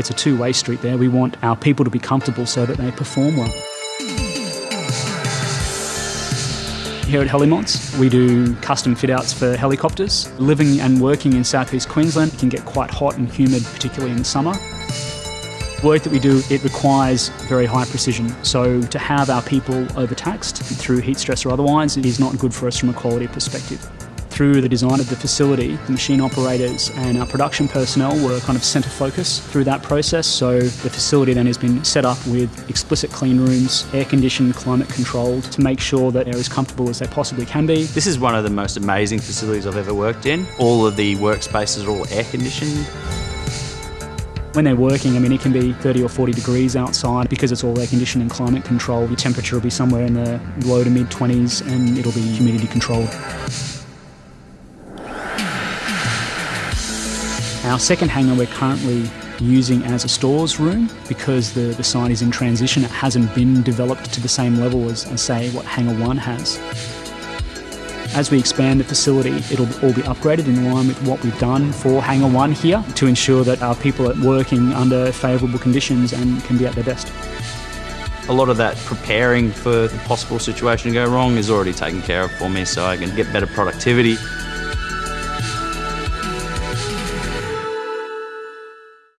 It's a two-way street there. We want our people to be comfortable so that they perform well. Here at Helimods, we do custom fit outs for helicopters. Living and working in southeast Queensland can get quite hot and humid, particularly in summer. Work that we do, it requires very high precision. So to have our people overtaxed through heat stress or otherwise is not good for us from a quality perspective through the design of the facility, the machine operators and our production personnel were kind of centre focus through that process. So the facility then has been set up with explicit clean rooms, air conditioned, climate controlled to make sure that they're as comfortable as they possibly can be. This is one of the most amazing facilities I've ever worked in. All of the workspaces are all air conditioned. When they're working, I mean, it can be 30 or 40 degrees outside because it's all air conditioned and climate controlled. Your temperature will be somewhere in the low to mid 20s and it'll be humidity controlled. Our second hangar we're currently using as a stores room because the, the site is in transition. It hasn't been developed to the same level as, as say what Hangar 1 has. As we expand the facility, it'll all be upgraded in line with what we've done for Hangar 1 here to ensure that our people are working under favourable conditions and can be at their best. A lot of that preparing for the possible situation to go wrong is already taken care of for me so I can get better productivity